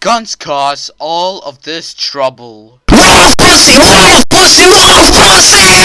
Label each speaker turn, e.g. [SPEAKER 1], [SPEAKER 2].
[SPEAKER 1] Guns cause all of this trouble.
[SPEAKER 2] More pussy, more pussy, more pussy!